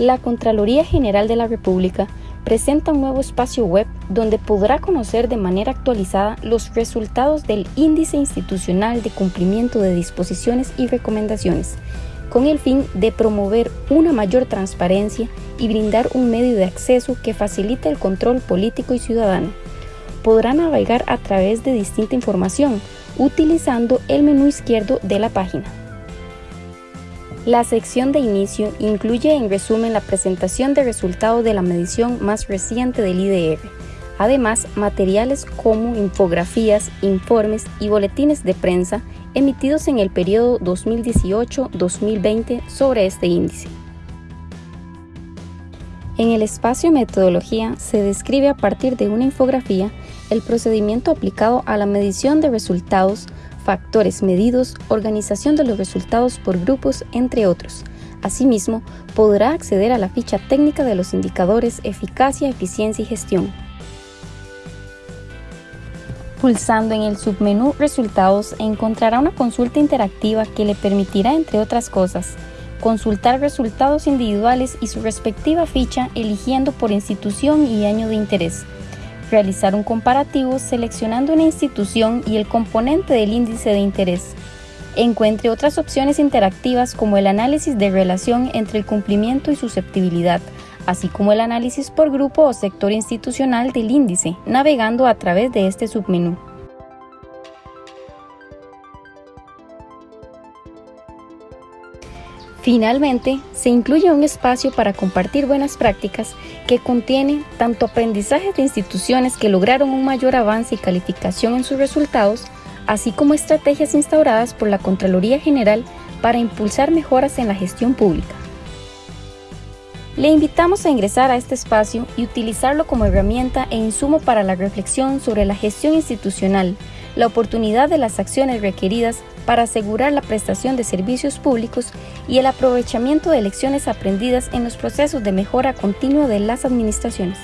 La Contraloría General de la República presenta un nuevo espacio web donde podrá conocer de manera actualizada los resultados del Índice Institucional de Cumplimiento de Disposiciones y Recomendaciones, con el fin de promover una mayor transparencia y brindar un medio de acceso que facilite el control político y ciudadano. Podrá navegar a través de distinta información utilizando el menú izquierdo de la página. La sección de inicio incluye en resumen la presentación de resultados de la medición más reciente del IDR, además materiales como infografías, informes y boletines de prensa emitidos en el periodo 2018-2020 sobre este índice. En el espacio Metodología se describe a partir de una infografía el procedimiento aplicado a la medición de resultados factores medidos, organización de los resultados por grupos, entre otros. Asimismo, podrá acceder a la ficha técnica de los indicadores eficacia, eficiencia y gestión. Pulsando en el submenú Resultados encontrará una consulta interactiva que le permitirá, entre otras cosas, consultar resultados individuales y su respectiva ficha eligiendo por institución y año de interés, realizar un comparativo seleccionando una institución y el componente del índice de interés. Encuentre otras opciones interactivas como el análisis de relación entre el cumplimiento y susceptibilidad, así como el análisis por grupo o sector institucional del índice, navegando a través de este submenú. Finalmente, se incluye un espacio para compartir buenas prácticas que contiene tanto aprendizajes de instituciones que lograron un mayor avance y calificación en sus resultados, así como estrategias instauradas por la Contraloría General para impulsar mejoras en la gestión pública. Le invitamos a ingresar a este espacio y utilizarlo como herramienta e insumo para la reflexión sobre la gestión institucional, la oportunidad de las acciones requeridas para asegurar la prestación de servicios públicos y el aprovechamiento de lecciones aprendidas en los procesos de mejora continua de las administraciones.